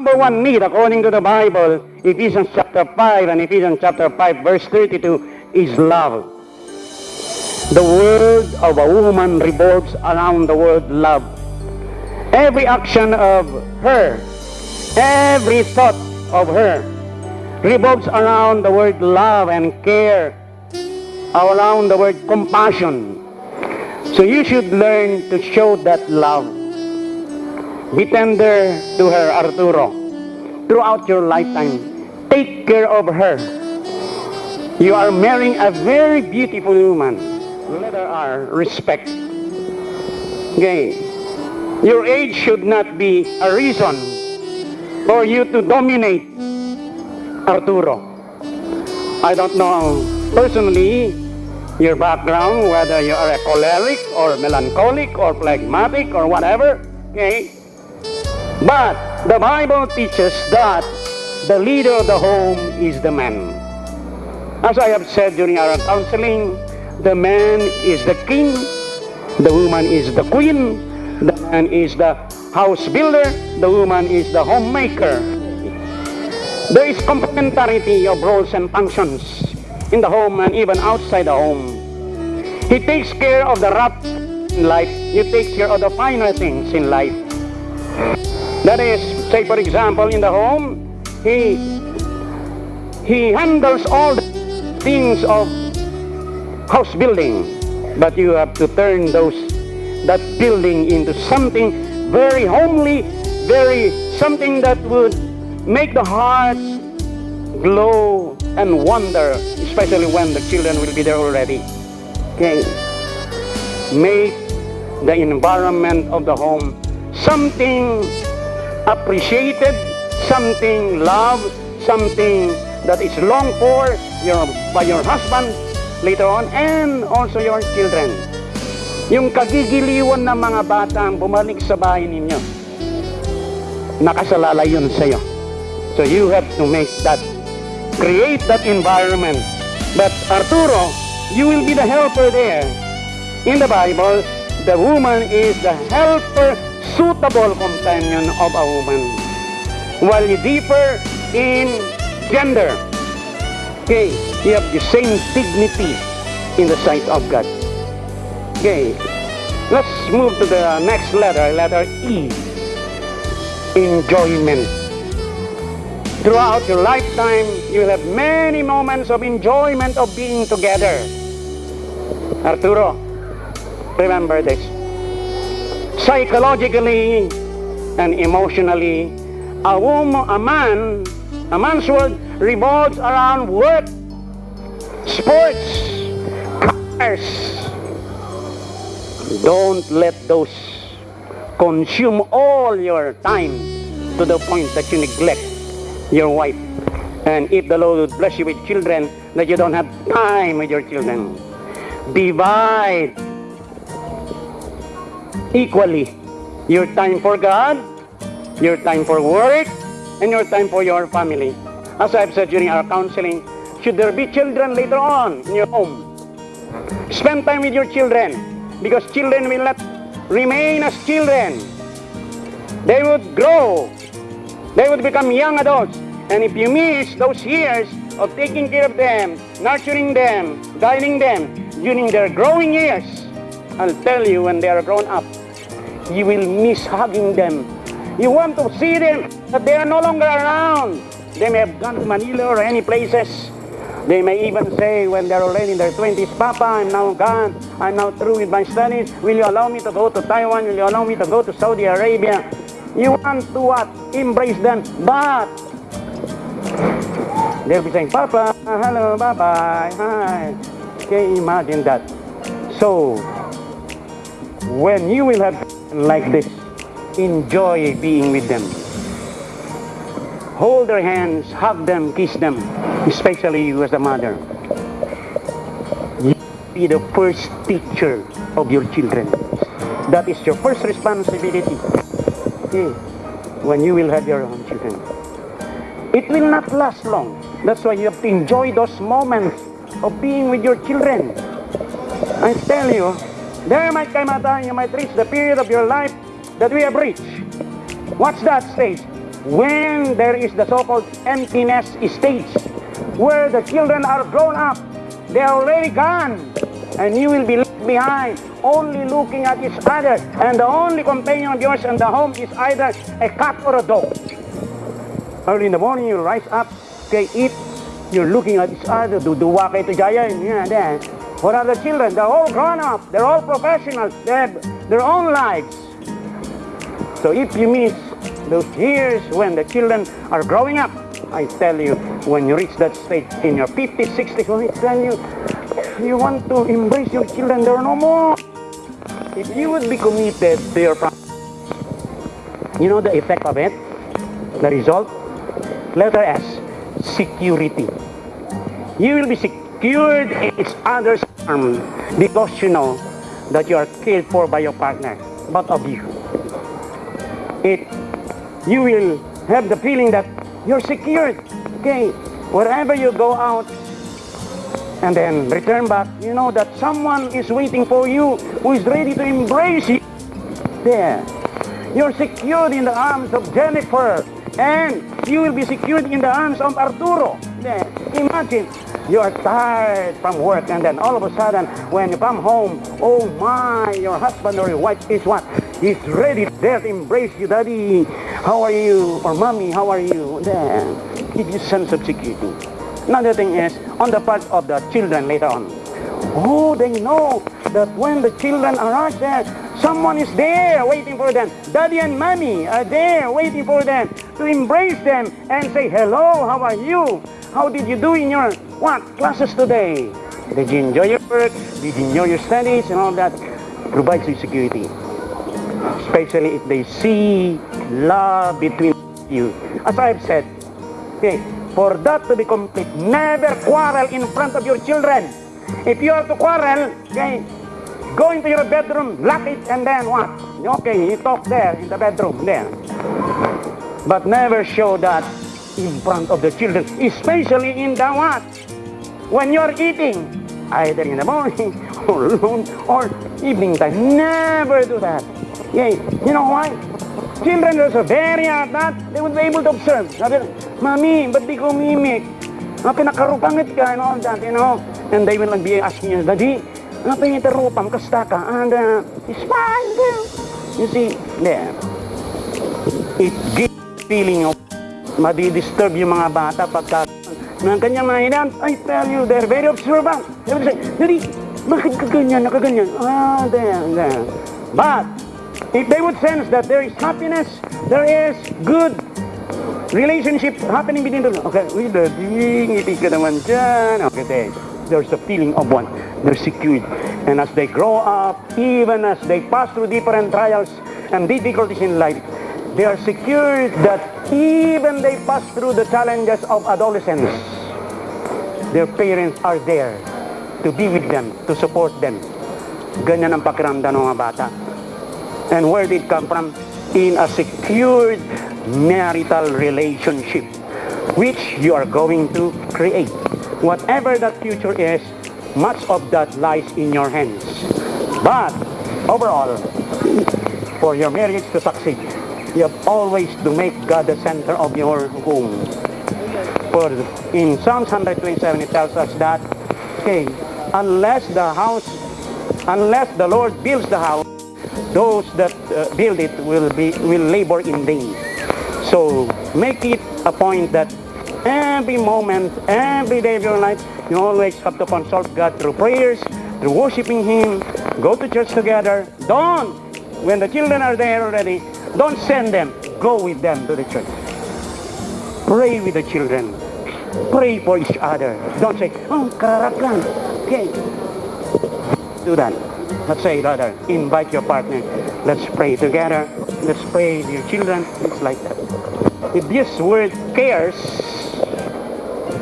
Number one need, according to the Bible, Ephesians chapter 5 and Ephesians chapter 5, verse 32, is love. The word of a woman revolves around the word love. Every action of her, every thought of her, revolves around the word love and care, around the word compassion. So you should learn to show that love. Be tender to her, Arturo, throughout your lifetime. Take care of her. You are marrying a very beautiful woman. Letter R, uh, respect. Okay. Your age should not be a reason for you to dominate Arturo. I don't know personally your background, whether you are a choleric or melancholic or phlegmatic or whatever. Okay. But the Bible teaches that the leader of the home is the man. As I have said during our counseling, the man is the king, the woman is the queen, the man is the house builder, the woman is the homemaker. There is complementarity of roles and functions in the home and even outside the home. He takes care of the rough in life. He takes care of the finer things in life. That is, say for example, in the home, he he handles all the things of house building, but you have to turn those that building into something very homely, very something that would make the heart glow and wonder, especially when the children will be there already. Okay, make the environment of the home something appreciated, something loved, something that is longed for your, by your husband later on and also your children. Yung kagigiliwan ng mga bata ang bumalik sa bahay ninyo, nakasalalay yun sa'yo. So you have to make that, create that environment. But Arturo, you will be the helper there. In the Bible, the woman is the helper suitable companion of a woman. While you differ in gender, okay, you have the same dignity in the sight of God. Okay, let's move to the next letter, letter E. Enjoyment. Throughout your lifetime, you will have many moments of enjoyment of being together. Arturo, remember this psychologically and emotionally, a woman, a man, a man's world revolves around work, sports, cars. Don't let those consume all your time to the point that you neglect your wife. And if the Lord would bless you with children, that you don't have time with your children. Divide equally your time for God, your time for work, and your time for your family. As I've said during our counseling, should there be children later on in your home, spend time with your children because children will not remain as children. They would grow. They would become young adults. And if you miss those years of taking care of them, nurturing them, guiding them during their growing years, I'll tell you when they are grown up, you will miss hugging them. You want to see them, but they are no longer around. They may have gone to Manila or any places. They may even say when they're already in their 20s, Papa, I'm now gone. I'm now through with my studies. Will you allow me to go to Taiwan? Will you allow me to go to Saudi Arabia? You want to what? Embrace them, but they'll be saying, Papa, hello, bye-bye, hi. Can you imagine that? So, when you will have like this, enjoy being with them. Hold their hands, hug them, kiss them, especially you as a mother. You be the first teacher of your children. That is your first responsibility. Okay. When you will have your own children. It will not last long. That's why you have to enjoy those moments of being with your children. I tell you, there might come a time you might reach the period of your life that we have reached. What's that stage? when there is the so-called emptiness stage, where the children are grown up, they are already gone, and you will be left behind, only looking at each other, and the only companion of yours in the home is either a cat or a dog. Early in the morning, you rise up, okay, eat, you're looking at each other, duduwa kayo to jaya, yeah, then. What are the children? They're all grown up, they're all professionals, they have their own lives. So if you miss those years when the children are growing up, I tell you, when you reach that stage in your 50s, 60s, when I tell you, you want to embrace your children, there are no more. If you would be committed to your family, you know the effect of it? The result? Letter S, security. You will be secured in each other's arms because you know that you are cared for by your partner, both of you. It, you will have the feeling that you're secured. Okay, wherever you go out and then return back, you know that someone is waiting for you who is ready to embrace you. There. You're secured in the arms of Jennifer and you will be secured in the arms of Arturo. There. Imagine, you are tired from work and then all of a sudden when you come home, oh my, your husband or your wife is what? He's ready there to embrace you, daddy. How are you? Or mommy, how are you? There. Give you sense of security. Another thing is, on the part of the children later on. Oh, they know that when the children arrive there, someone is there waiting for them. Daddy and mommy are there waiting for them to embrace them and say, hello, how are you? How did you do in your what classes today? Did you enjoy your work? Did you enjoy your studies and all that? Provides you security. Especially if they see love between you. As I've said, okay, for that to be complete, never quarrel in front of your children. If you are to quarrel, okay, go into your bedroom, lock it, and then what? Okay, you talk there in the bedroom, there. But never show that in front of the children, especially in the what? When you're eating, either in the morning or noon or evening time. Never do that. Okay, you know why? Children are so very at that, they would be able to observe. Sabi, Mami, ba't di ko mimik? Ah, pinakarupangit ka and all that, you know. And they will be asking you, Daddy, yung tarupam, kasta ka? And uh, it's fine, girl. You see, there. It gives feeling of madidisturb yung mga bata pagka ng kanyang I tell you, they're very observant. Nakaganyan? Ah, there, there. But, if they would sense that there is happiness, there is good relationship happening between them. Okay, we daddy, ngiti ka naman dyan. Okay, there. There's the feeling of one. They're secured. And as they grow up, even as they pass through different trials and difficulties in life, they are secured that even they pass through the challenges of adolescence, their parents are there to be with them, to support them. Ganyan ang pakiramdam ng mga bata. And where did it come from? In a secured marital relationship, which you are going to create. Whatever that future is, much of that lies in your hands. But, overall, for your marriage to succeed, you have always to make God the center of your home. For in Psalms 127 it tells us that, okay, unless the house, unless the Lord builds the house, those that uh, build it will be will labor in vain. So make it a point that every moment, every day of your life, you always have to consult God through prayers, through worshiping Him, go to church together. Don't, when the children are there already, don't send them. Go with them to the church. Pray with the children. Pray for each other. Don't say, oh, kararap lang. Okay. Do that. Let's say, rather, invite your partner. Let's pray together. Let's pray with your children. It's like that. If this word cares,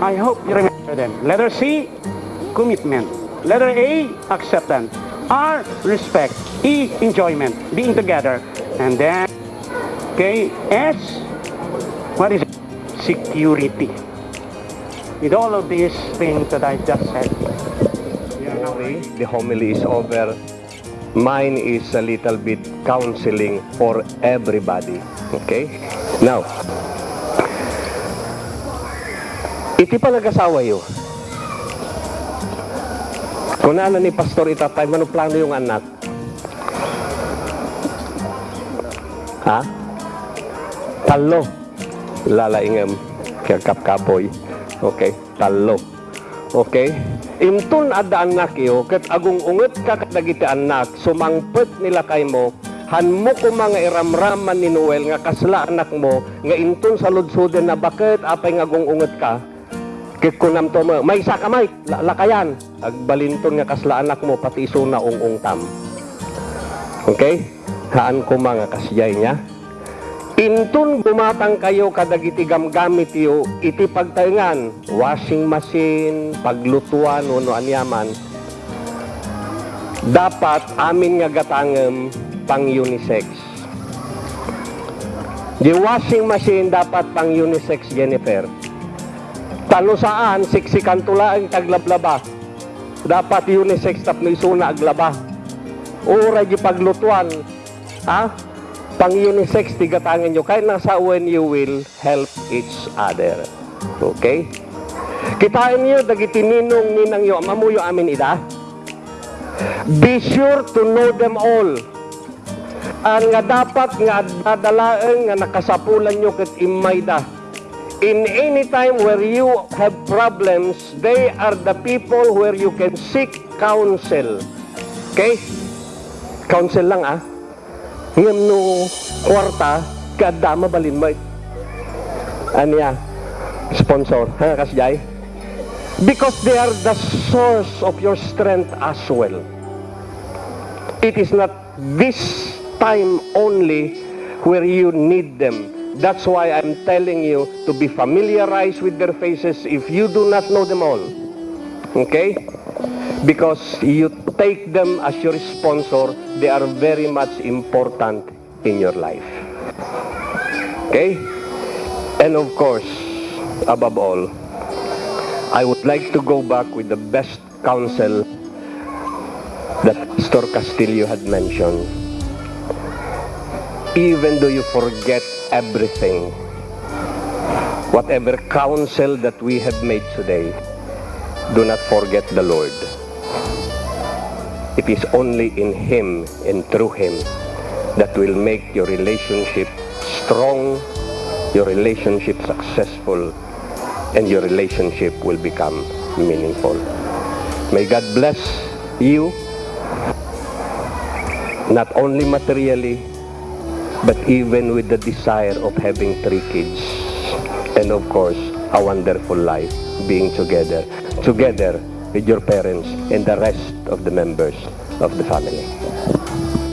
I hope you remember them. Letter C, commitment. Letter A, acceptance. R, respect. E, enjoyment. Being together. And then, okay, S, what is it? Security. With all of these things that I just said, Anyway, the homily is over. Mine is a little bit counseling for everybody. Okay? Now, Iti pa nag-asawa yo. Kung ano ni Pastor itatay, manong plano yung anak? Ha? Talo. Lalaingam. Kaya kapkapoy. Okay, talo. Okay? Imtun ada anak iyo, kat agung unget ka kadagiti anak, sumangpet nila kay mo, han mo ko mga iramraman ni Noel nga kasla anak mo, nga intun sa ludsuden na bakit apay nga agung unget ka, kit kunam to mo, may isa ka may, la- lakayan, agbalinton nga kasla anak mo, pati iso na ung tam. Okay? Haan ko mga kasyay niya. Intun bumatang kayo kadagiti gamgamit yo iti pagtayngan washing machine paglutuan uno anyaman. Dapat amin nga gatangem pang unisex. Di washing machine dapat pang unisex Jennifer. Talo saan siksikan tula ang taglablaba. Dapat unisex tapno isuna aglaba. Ora di paglutuan ha pang unisex tigatangan nyo. Kahit nasa when you will help each other. Okay? Kitain nyo dagiti ninong ninang yo. Mamuyo amin ida. Be sure to know them all. Ang nga dapat nga dadalaeng nga nakasapulan nyo ket imayda in any time where you have problems they are the people where you can seek counsel. Okay? Counsel lang ah ngem no kwarta kada mabalin mo aniya sponsor ha kasjay because they are the source of your strength as well. It is not this time only where you need them. That's why i'm telling you to be familiarized with their faces if you do not know them all. Okay because you take them as your sponsor, they are very much important in your life. Okay? And of course, above all, I would like to go back with the best counsel that Pastor Castillo had mentioned. Even though you forget everything, whatever counsel that we have made today, do not forget the Lord. It is only in Him and through Him that will make your relationship strong, your relationship successful, and your relationship will become meaningful. May God bless you, not only materially, but even with the desire of having three kids. And of course, a wonderful life being together, together with your parents and the rest of the members of the family.